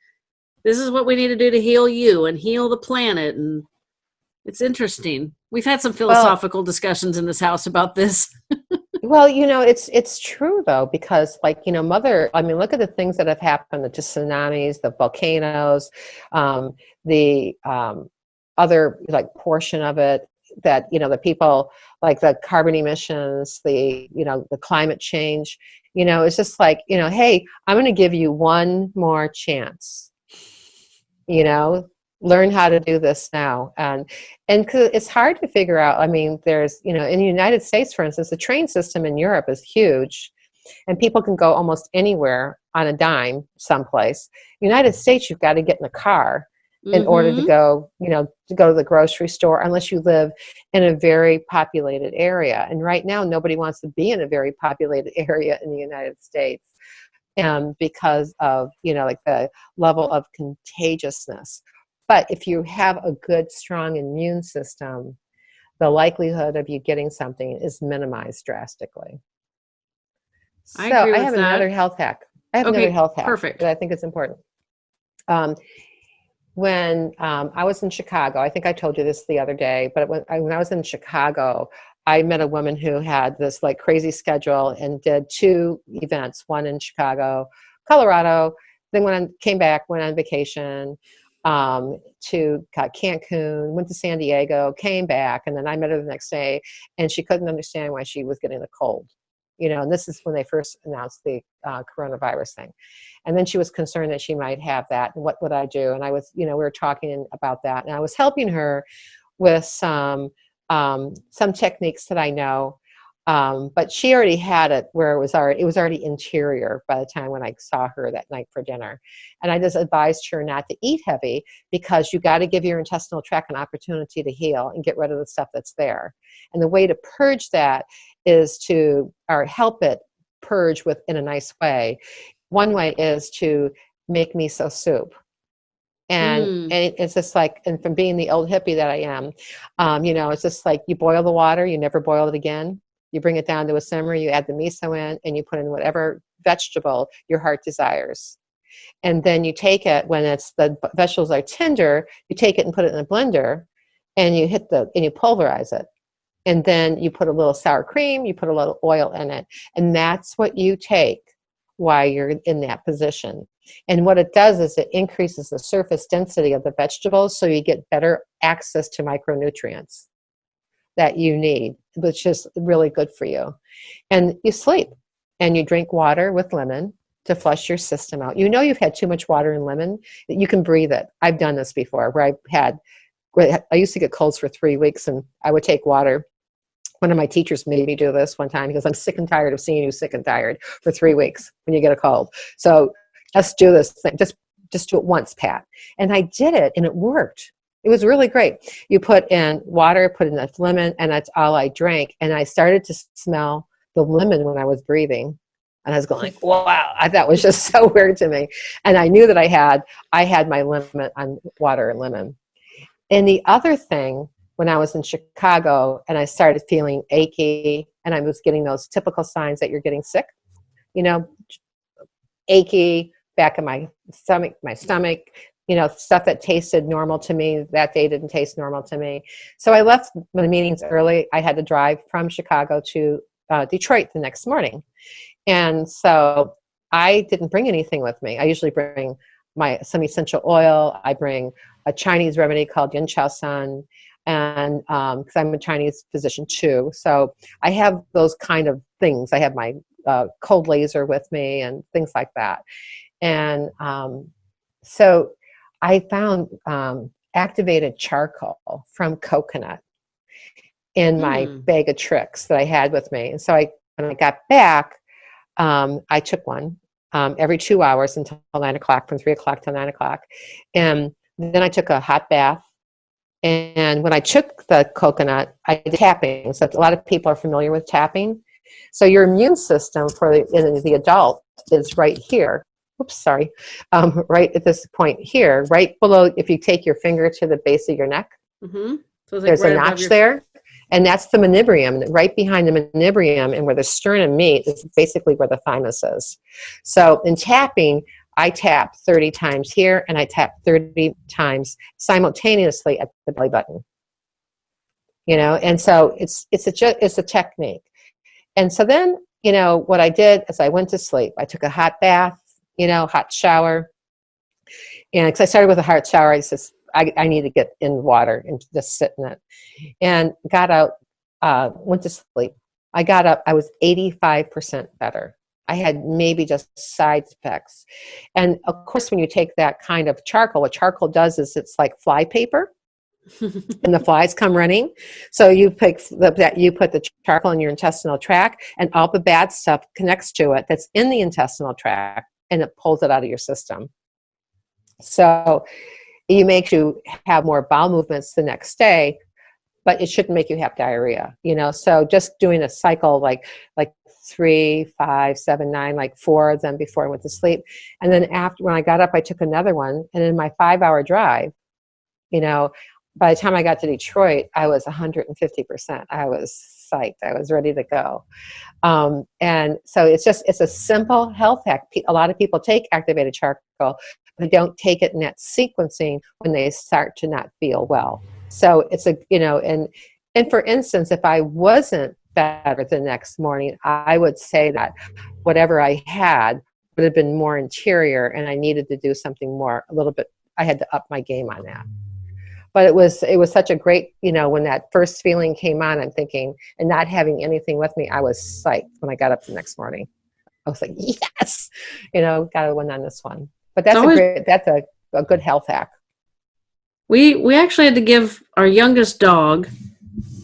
this is what we need to do to heal you and heal the planet and it's interesting. We've had some philosophical well, discussions in this house about this. [LAUGHS] well, you know, it's it's true though because like, you know, mother, I mean, look at the things that have happened, the tsunamis, the volcanoes, um, the um, other like portion of it that you know the people like the carbon emissions the you know the climate change you know it's just like you know hey i'm going to give you one more chance you know learn how to do this now and and it's hard to figure out i mean there's you know in the united states for instance the train system in europe is huge and people can go almost anywhere on a dime someplace. United States, you've got to get in a car in mm-hmm. order to mm-hmm. go, you know, to go to the grocery store unless you live in a very populated area. And right now, nobody wants to be in a very populated [LAUGHS] area in the United States um, because of, you know, like the level of contagiousness. But if you have a good, strong immune system, the likelihood of you getting something is minimized drastically. I so I have that. another health hack. I have okay, another health hack perfect. that I think is important. Um, when um, I was in Chicago, I think I told you this the other day, but when I, when I was in Chicago, I met a woman who had this like crazy schedule and did two events, one in Chicago, Colorado, then when I came back, went on vacation um, to Cancun, went to San Diego, came back, and then I met her the next day, and she couldn't understand why she was getting the cold you know, and this is when they first announced the uh, coronavirus thing. And then she was concerned that she might have that, and what would I do? And I was, you know, we were talking about that, and I was helping her with some um, some techniques that I know um, but she already had it where it was already it was already interior by the time when I saw her that night for dinner. And I just advised her not to eat heavy because you got to give your intestinal tract an opportunity to heal and get rid of the stuff that's there. And the way to purge that is to or help it purge with in a nice way. One way is to make miso soup and mm. and it's just like and from being the old hippie that i am um, you know it's just like you boil the water you never boil it again you bring it down to a simmer, you add the miso in, and you put in whatever vegetable your heart desires. And then you take it when it's the vegetables are tender, you take it and put it in a blender and you hit the and you pulverize it. And then you put a little sour cream, you put a little oil in it. And that's what you take while you're in that position. And what it does is it increases the surface density of the vegetables so you get better access to micronutrients that you need, which is really good for you. And you sleep and you drink water with lemon to flush your system out. You know you've had too much water and lemon, you can breathe it. I've done this before where I've had, I used to get colds for three weeks and I would take water. One of my teachers made me do this one time because I'm sick and tired of seeing you sick and tired for three weeks when you get a cold. So let's do this thing. Just just do it once, Pat. And I did it and it worked. It was really great. You put in water, put in the lemon, and that's all I drank. And I started to smell the lemon when I was breathing. And I was going like, [LAUGHS] wow, I, that was just [LAUGHS] so weird to me. And I knew that I had, I had my limit on um, water and lemon. And the other thing, when I was in Chicago and I started feeling achy and I was getting those typical signs that you're getting sick, you know, achy, back of my stomach, my stomach, you know, stuff that tasted normal to me that day didn't taste normal to me. So I left the meetings early. I had to drive from Chicago to uh, Detroit the next morning. And so I didn't bring anything with me. I usually bring my some essential oil. I bring a Chinese remedy called Yin Chiao San, and because um, I'm a Chinese physician too, so I have those kind of things. I have my uh, cold laser with me and things like that. And um, so I found um, activated charcoal from coconut in my mm. bag of tricks that I had with me. And so I, when I got back, um, I took one um, every two hours until nine o'clock, from three o'clock to nine o'clock. And then I took a hot bath. And when I took the coconut, I did tapping. So a lot of people are familiar with tapping. So your immune system for the, the adult is right here oops, sorry, um, right at this point here, right below, if you take your finger to the base of your neck, mm -hmm. so there's right a notch there, and that's the manubrium. Right behind the manubrium and where the sternum meet is basically where the thymus is. So in tapping, I tap 30 times here, and I tap 30 times simultaneously at the belly button. You know, and so it's it's a it's a technique. And so then, you know, what I did is I went to sleep. I took a hot bath you know, hot shower. And because I started with a hot shower, I said, I, I need to get in water and just sit in it. And got out, uh, went to sleep. I got up, I was 85% better. I had maybe just side effects. And of course, when you take that kind of charcoal, what charcoal does is it's like fly paper. [LAUGHS] and the flies come running. So you pick the, that you put the charcoal in your intestinal tract, and all the bad stuff connects to it that's in the intestinal tract, and it pulls it out of your system. So it makes you have more bowel movements the next day, but it shouldn't make you have diarrhea. You know, so just doing a cycle like like three, five, seven, nine, like four of them before I went to sleep, and then after when I got up, I took another one, and in my five-hour drive, you know, by the time I got to Detroit, I was 150%. I was psyched. I was ready to go. Um, and so it's just, it's a simple health hack. A lot of people take activated charcoal, but they don't take it in that sequencing when they start to not feel well. So it's a, you know, and, and for instance, if I wasn't better the next morning, I would say that whatever I had would have been more interior and I needed to do something more, a little bit, I had to up my game on that. But it was it was such a great you know when that first feeling came on i'm thinking and not having anything with me i was psyched when i got up the next morning. I was like yes! You know got to win on this one. But that's always, a great that's a, a good health hack. We we actually had to give our youngest dog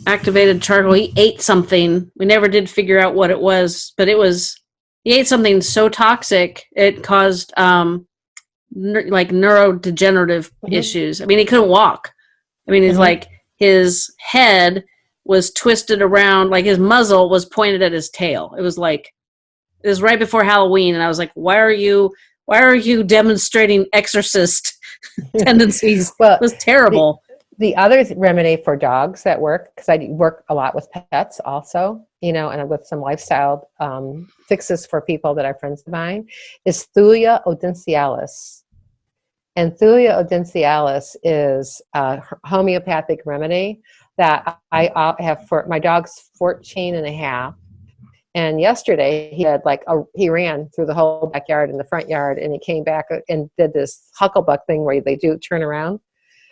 activated charcoal he ate something we never did figure out what it was but it was he ate something so toxic it caused um like neurodegenerative mm-hmm. issues i mean he couldn't walk I mean, it's mm-hmm. like his head was twisted around, like his muzzle was pointed at his tail. It was like it was right before Halloween, and I was like, "Why are you? Why are you demonstrating exorcist [LAUGHS] tendencies?" well, it was terrible. The, the other remedy for dogs that work, because I work a lot with pets, also, you know, and with some lifestyle um, fixes for people that are friends of mine, is Thuja odontialis and Thuja odontialis is a homeopathic remedy that I have for my dog's 14 and a half. And yesterday he had like a, he ran through the whole backyard and the front yard and he came back and did this hucklebuck thing where they do turn around.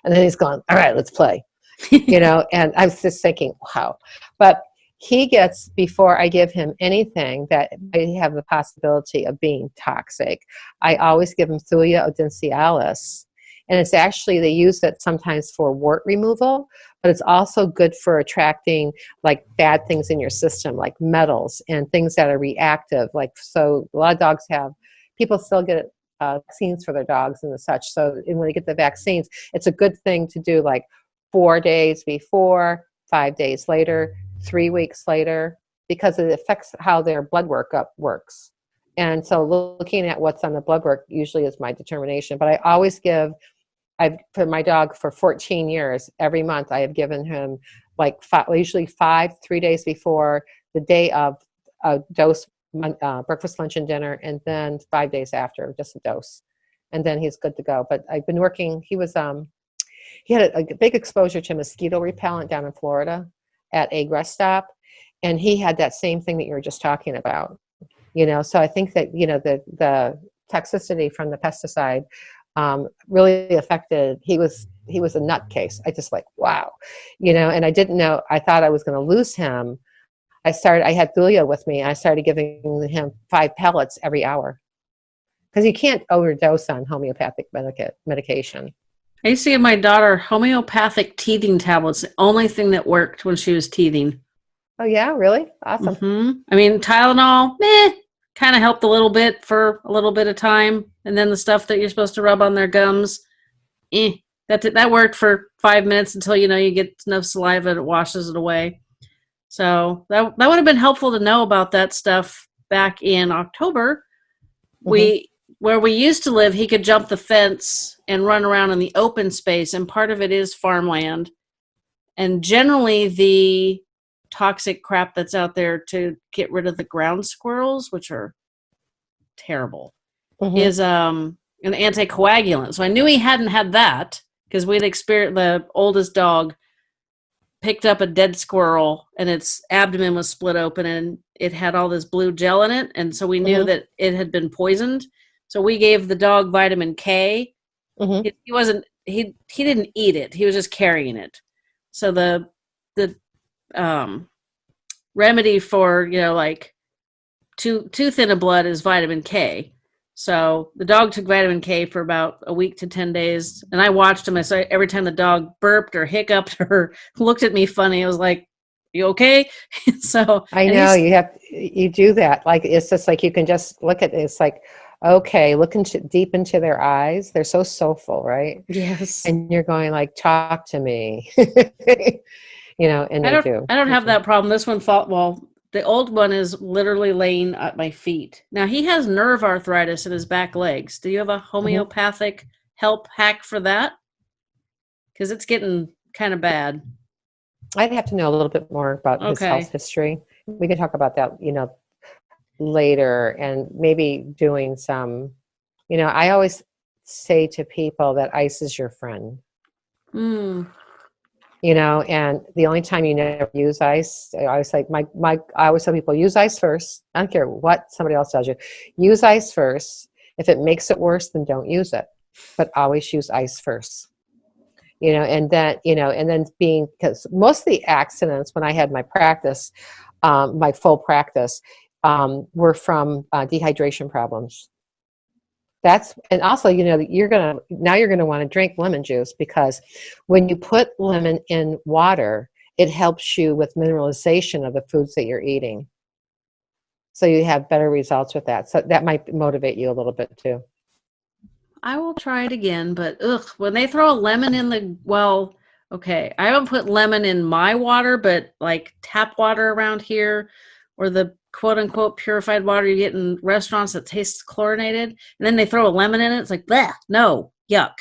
And then he's gone, all right, let's play. you know, [LAUGHS] and I was just thinking, wow. But he gets before I give him anything that may have the possibility of being toxic. I always give him Thuja odontialis, and it's actually they use it sometimes for wart removal, but it's also good for attracting like bad things in your system, like metals and things that are reactive. Like so, a lot of dogs have people still get uh, vaccines for their dogs and the such. So when they get the vaccines, it's a good thing to do like four days before, five days later three weeks later because it affects how their blood workup works. And so looking at what's on the blood work usually is my determination. But I always give, I've put my dog for 14 years, every month I have given him like five, usually five, three days before the day of a dose, uh, breakfast, lunch, and dinner, and then five days after, just a dose. And then he's good to go. But I've been working, he was, um, he had a, a big exposure to mosquito repellent down in Florida at a rest stop and he had that same thing that you were just talking about you know so i think that you know the the toxicity from the pesticide um, really affected he was he was a nutcase i just like wow you know and i didn't know i thought i was going to lose him i started i had thuja with me i started giving him five pellets every hour because you can't overdose on homeopathic medica- medication I used to give my daughter homeopathic teething tablets, the only thing that worked when she was teething. Oh, yeah, really? Awesome. Mm-hmm. I mean, Tylenol, meh, kind of helped a little bit for a little bit of time. And then the stuff that you're supposed to rub on their gums, eh, that, that worked for five minutes until, you know, you get enough saliva, it washes it away. So that, that would have been helpful to know about that stuff back in October. Mm-hmm. We where we used to live, he could jump the fence and run around in the open space, and part of it is farmland. And generally, the toxic crap that's out there to get rid of the ground squirrels, which are terrible, mm-hmm. is um, an anticoagulant. So I knew he hadn't had that because we'd experienced the oldest dog picked up a dead squirrel and its abdomen was split open and it had all this blue gel in it. And so we knew mm-hmm. that it had been poisoned. So we gave the dog vitamin K. Mm-hmm. He, he wasn't he he didn't eat it. He was just carrying it. So the the um remedy for you know like too too thin of blood is vitamin K. So the dog took vitamin K for about a week to 10 days. And I watched him. I saw every time the dog burped or hiccuped or [LAUGHS] looked at me funny, I was like, you okay? [LAUGHS] so I know you have, you do that. Like, it's just like, you can just look at it. It's like, okay, look into deep into their eyes. They're so soulful, right? Yes. And you're going like, talk to me, [LAUGHS] you know, and I don't, do. I don't have that problem. This one fought, well, the old one is literally laying at my feet. Now he has nerve arthritis in his back legs. Do you have a mm-hmm. homeopathic mm-hmm. help hack for that? Because it's getting kind of bad. I'd have to know a little bit more about okay. his health history. We can talk about that, you know, later and maybe doing some, you know, I always say to people that ice is your friend. Mm you know and the only time you never use ice i always like my my i always tell people use ice first. I don't care what somebody else tells you. Use ice first. If it makes it worse then don't use it but always use ice first. You know and then you know and then being because most of the accidents when i had my practice um, my full practice um, were from uh, dehydration problems that's and also you know you're gonna now you're gonna want to drink lemon juice because when you put lemon in water it helps you with mineralization of the foods that you're eating. So you have better results with that. So that might motivate you a little bit too. I will try it again but ugh when they throw a lemon in the well okay i haven't put lemon in my water but like tap water around here or the quote unquote purified water you get in restaurants that tastes chlorinated and then they throw a lemon in it it's like bleh, no yuck.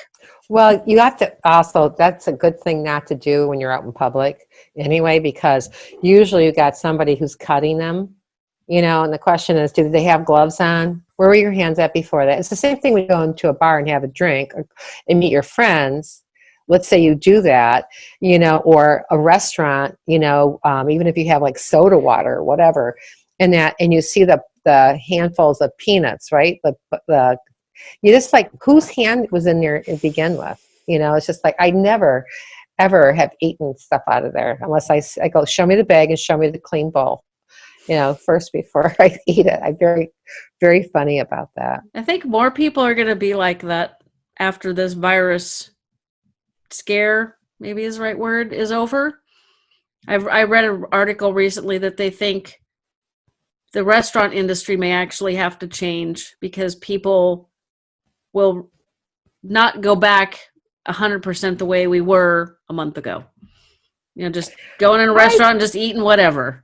Well you have to also that's a good thing not to do when you're out in public anyway because usually you got somebody who's cutting them you know and the question is do they have gloves on? Where were your hands at before that? It's the same thing when you go into a bar and have a drink or, and meet your friends let's say you do that you know or a restaurant you know um, even if you have like soda water or whatever and that and you see the the handfuls of peanuts right? The the you just like whose hand was in there to begin with? You know it's just like i never ever have eaten stuff out of there unless i, I go show me the bag and show me the clean bowl you know first before [LAUGHS] i eat it. I'm very very funny about that. I think more people are going to be like that after this virus scare maybe is the right word is over. I've, i read an article recently that they think the restaurant industry may actually have to change because people will not go back 100% the way we were a month ago. You know, just going in a restaurant and just eating whatever.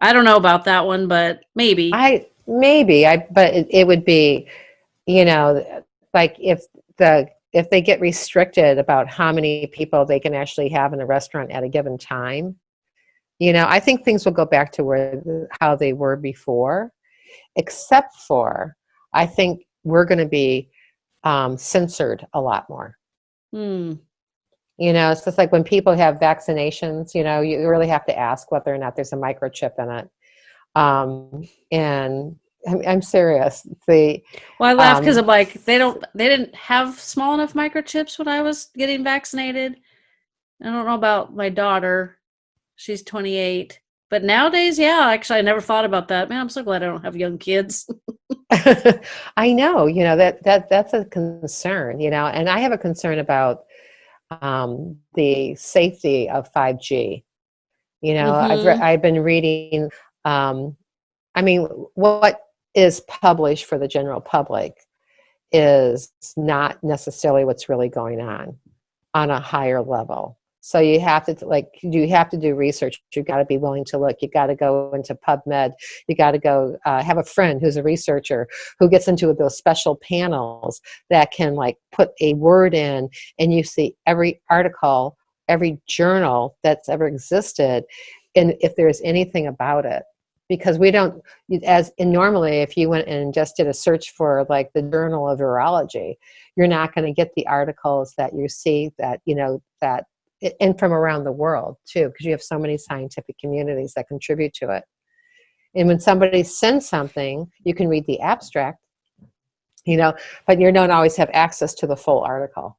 I don't know about that one, but maybe. I maybe I but it, it would be you know like if the if they get restricted about how many people they can actually have in a restaurant at a given time you know, I think things will go back to where how they were before, except for I think we're going to be um, censored a lot more. Hmm. You know, it's just like when people have vaccinations, you know, you really have to ask whether or not there's a microchip in it. Um, and I'm, I'm serious. The well, I laugh because um, I'm like they don't they didn't have small enough microchips when I was getting vaccinated. I don't know about my daughter. She's 28. But nowadays, yeah, actually, I never thought about that. Man, I'm so glad I don't have young kids. [LAUGHS] I know, you know, that, that that's a concern, you know, and I have a concern about um, the safety of 5G. You know, mm-hmm. I've, re- I've been reading, um, I mean, what is published for the general public is not necessarily what's really going on on a higher level. So you have to like you have to do research. You've got to be willing to look. You've got to go into PubMed. You got to go uh, have a friend who's a researcher who gets into those special panels that can like put a word in, and you see every article, every journal that's ever existed, and if there's anything about it because we don't as in normally if you went and just did a search for like the journal of urology you're not going to get the articles that you see that you know that and from around the world too, because you have so many scientific communities that contribute to it. And when somebody sends something, you can read the abstract, you know, but you don't always have access to the full article.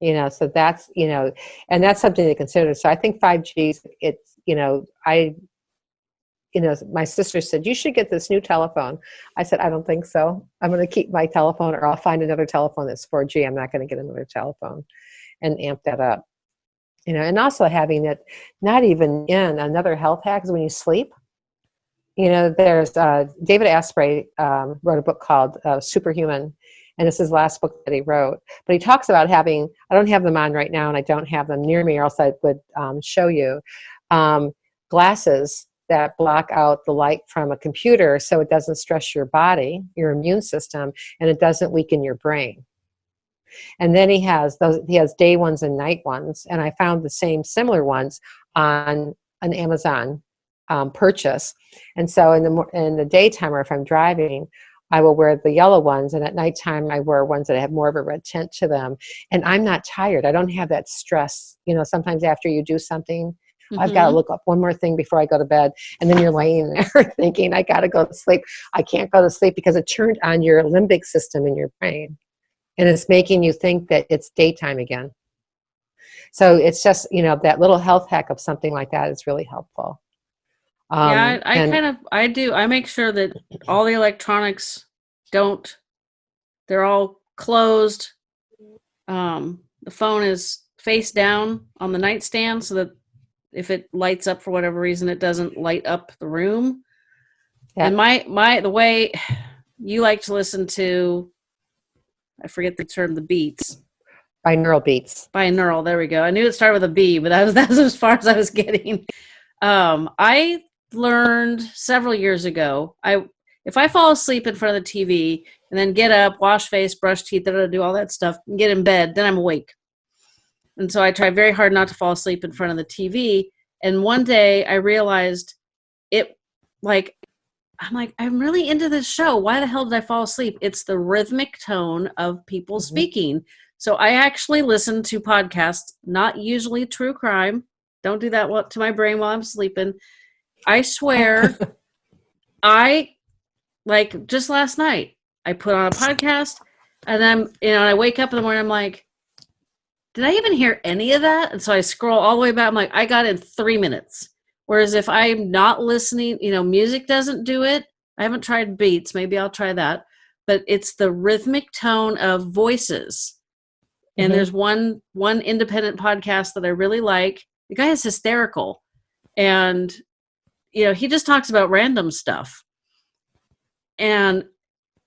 You know, so that's, you know, and that's something to consider. So I think 5G, it's, you know, I, you know, my sister said, you should get this new telephone. I said, I don't think so. I'm going to keep my telephone or I'll find another telephone that's 4G. I'm not going to get another telephone and amp that up. You know, and also having it not even in another health hack is when you sleep. You know, there's uh, David Asprey um, wrote a book called uh, Superhuman, and it's his last book that he wrote. But he talks about having, I don't have them on right now, and I don't have them near me, or else I would um, show you, um, glasses that block out the light from a computer so it doesn't stress your body, your immune system, and it doesn't weaken your brain. And then he has those he has day ones and night ones, and I found the same similar ones on an Amazon um, purchase. And so in the in the daytime or if I'm driving, I will wear the yellow ones, and at nighttime I wear ones that have more of a red tint to them. And I'm not tired. I don't have that stress. You know, sometimes after you do something, Mm-hmm. I've got to look up one more thing before I go to bed. And then you're laying [LAUGHS] there thinking, I got to go to sleep. I can't go to sleep because it turned on your limbic system in your brain. And it's making you think that it's daytime again. So it's just, you know, that little health hack of something like that is really helpful. Um, yeah, I, I and, kind of, I do, I make sure that all the electronics don't, they're all closed. Um, the phone is face down on the nightstand so that if it lights up for whatever reason, it doesn't light up the room. Yeah. And my my the way you like to listen to, I forget the term, the beats. Binaural beats. Binaural. There we go. I knew it started with a B, but that was [LAUGHS] that's as far as I was getting. Um, I learned several years ago. I if I fall asleep in front of the TV and then get up, wash face, brush teeth, do all that stuff, and get in bed, then I'm awake. And so I tried very hard not to fall asleep in front of the TV. And one day I realized it like I'm like, I'm really into this show. Why the hell did I fall asleep? It's the rhythmic tone of people mm-hmm. speaking. So I actually listen to podcasts, not usually true crime. Don't do that to my brain while I'm sleeping. I swear, [LAUGHS] I like just last night, I put on a podcast and then, you know, I wake up in the morning, I'm like, did I even hear any of that? And so I scroll all the way back. I'm like, I got in three minutes. Whereas if I'm not listening, you know, music doesn't do it. I haven't tried beats. Maybe I'll try that. But it's the rhythmic tone of voices. And mm-hmm. there's one one independent podcast that I really like. The guy is hysterical. And you know, he just talks about random stuff. And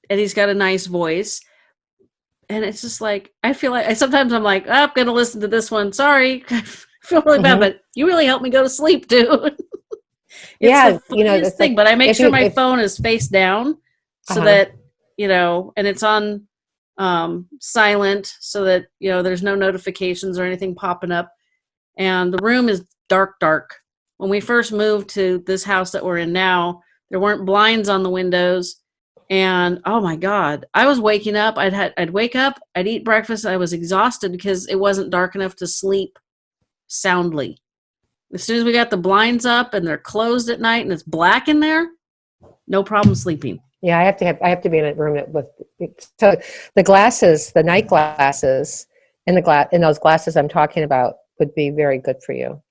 and he's got a nice voice and it's just like I feel like I sometimes I'm like oh, I'm gonna listen to this one. Sorry, [LAUGHS] feel really bad, mm-hmm. but you really helped me go to sleep [LAUGHS] too. yeah, you know this thing, but I make sure you, my if, phone is face down so uh-huh. that you know, and it's on um, silent so that you know there's no notifications or anything popping up, and the room is dark, dark. When we first moved to this house that we're in now, there weren't blinds on the windows and oh my god i was waking up i'd had i'd wake up i'd eat breakfast i was exhausted because it wasn't dark enough to sleep soundly as soon as we got the blinds up and they're closed at night and it's black in there no problem sleeping yeah i have to have i have to be in a room with so the glasses the night glasses in the glass in those glasses i'm talking about would be very good for you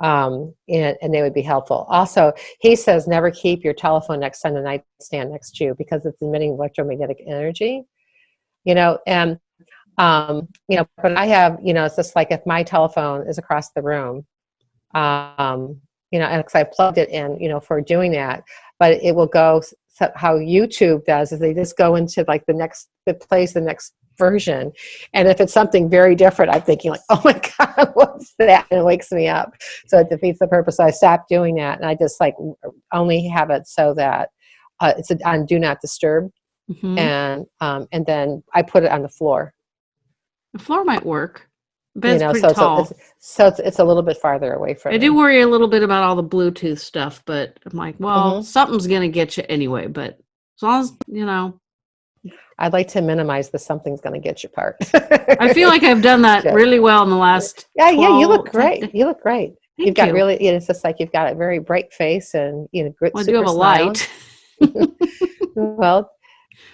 um, and, and they would be helpful. Also, he says never keep your telephone next on the nightstand next to you because it's emitting electromagnetic energy. You know, and um, you know, but I have, you know, it's just like if my telephone is across the room, um, you know, and because I plugged it in, you know, for doing that, but it will go so how YouTube does is they just go into like the next, it plays the next version. And if it's something very different, I'm thinking like, [LAUGHS] oh my God, [LAUGHS] what's that? And it wakes me up. So it defeats the purpose. So I stopped doing that. And I just like only have it so that uh, it's a, on do not disturb. Mm-hmm. And, um, and then I put it on the floor. The floor might work. But you know, so tall. It's a, it's, so it's, it's a little bit farther away from. I do worry a little bit about all the Bluetooth stuff, but I'm like, well, mm-hmm. something's gonna get you anyway. But as long as you know, I'd like to minimize the something's going to get you part. I feel like I've done that [LAUGHS] really well in the last. Yeah, 12, yeah, you look great. You look great. Thank you've got you. really. You know, it's just like you've got a very bright face and you know. Well, I do have a light. [LAUGHS] well,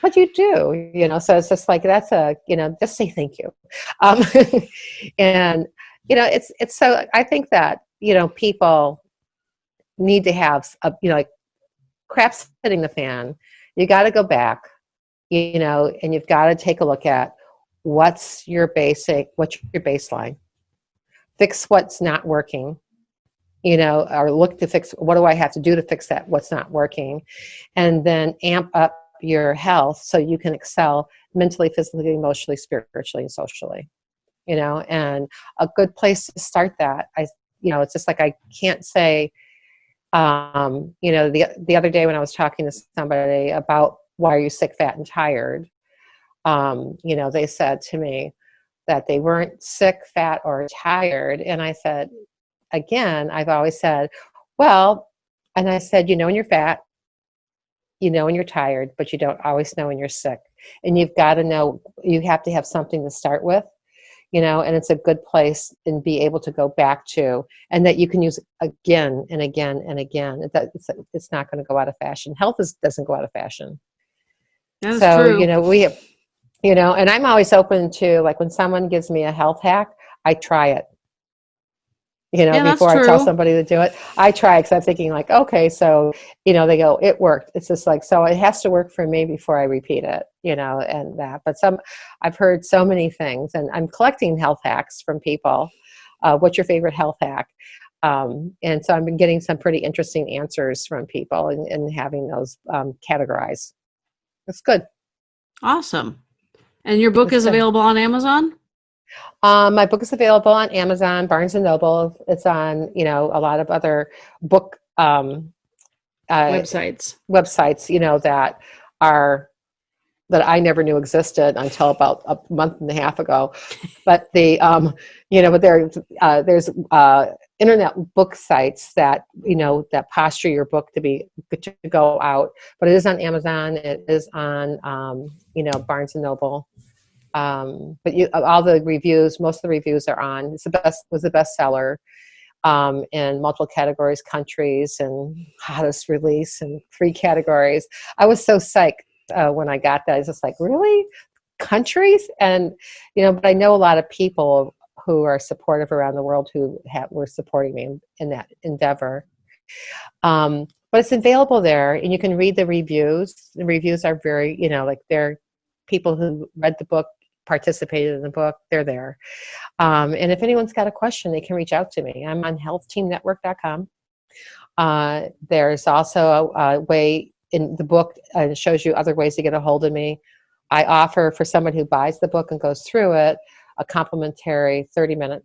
but you do, you know. So it's just like that's a, you know, just say thank you, um, [LAUGHS] and you know, it's it's so. I think that you know people need to have a, you know like crap's hitting the fan you got to go back you know and you've got to take a look at what's your basic what's your baseline fix what's not working you know or look to fix what do i have to do to fix that what's not working and then amp up your health so you can excel mentally physically emotionally spiritually and socially you know? And a good place to start that i you know it's just like i can't say um you know the the other day when i was talking to somebody about why are you sick fat and tired um you know they said to me that they weren't sick fat or tired. And i said again i've always said well and i said you know when you're fat you know when you're tired but you don't always know when you're sick. And you've got to know you have to have something to start with you know and it's a good place and be able to go back to and that you can use again and again and again. It's, it's not going to go out of fashion. Health is, doesn't go out of fashion. That's so true. you know we have you know and i'm always open to like when someone gives me a health hack i try it you know, Yeah, before I tell somebody to do it. I try because I'm thinking like, okay, so, you know, they go, it worked. It's just like, so it has to work for me before I repeat it, you know, and that. But some, I've heard so many things and I'm collecting health hacks from people. Uh, what's your favorite health hack? Um, and so I've been getting some pretty interesting answers from people and, and having those um, categorized. It's good. awesome. And your book It's is good. available on Amazon? Um, my book is available on Amazon, Barnes and Noble. It's on, you know, a lot of other book um, uh, Websites. websites, you know, that are that I never knew existed until about a month and a half ago. But the, um, you know, but there, uh, there's uh, internet book sites that you know that posture your book to be to go out. But it is on Amazon. It is on, um, you know, Barnes and Noble. Um, but you, all the reviews, most of the reviews are on. It's the best. Was the bestseller um, in multiple categories, countries, and hottest release in three categories. I was so psyched uh, when I got that. I was just like, really, countries? And you know, but I know a lot of people who are supportive around the world who have, were supporting me in, in that endeavor. Um, but it's available there, and you can read the reviews. The reviews are very, you know, like they're people who read the book, participated in the book. They're there. Um, and if anyone's got a question, they can reach out to me. I'm on healthteamnetwork.com. Uh, there's also a, a way in the book, uh, shows you other ways to get a hold of me. I offer for someone who buys the book and goes through it a complimentary 30 minute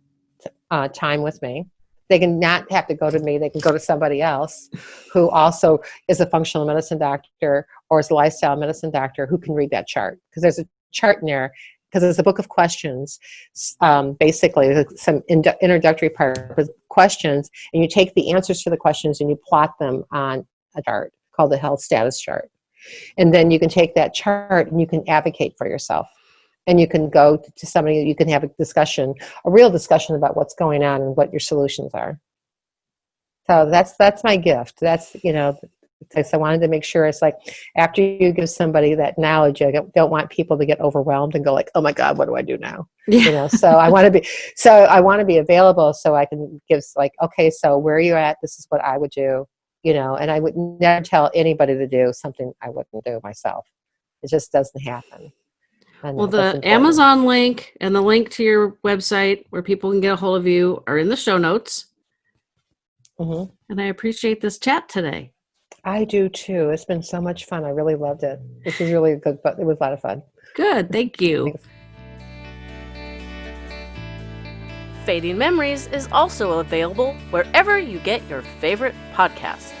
uh, time with me. They can not have to go to me, they can go to somebody else who also is a functional medicine doctor or is a lifestyle medicine doctor who can read that chart. Because there's a chart in there because it's a book of questions. Um, basically, some in- introductory part with questions, and you take the answers to the questions and you plot them on a chart called the health status chart. And then you can take that chart and you can advocate for yourself. And you can go to somebody, you can have a discussion, a real discussion about what's going on and what your solutions are. So that's that's my gift. That's you know, because I wanted to make sure it's like after you give somebody that knowledge, I don't don't want people to get overwhelmed and go like, oh my god, what do I do now? You know. So I want to be so I want to be available so I can give like, okay, so where are you at? This is what I would do. You know, and I would never tell anybody to do something I wouldn't do myself. It just doesn't happen. And Well, the. Amazon link and the link to your website where people can get a hold of you are in the show notes. Mhm. And I appreciate this chat today. I do too. It's been so much fun. I really loved it. This was really good, but it was a lot of fun. Good. Thank you. Thanks. Fading Memories is also available wherever you get your favorite podcasts.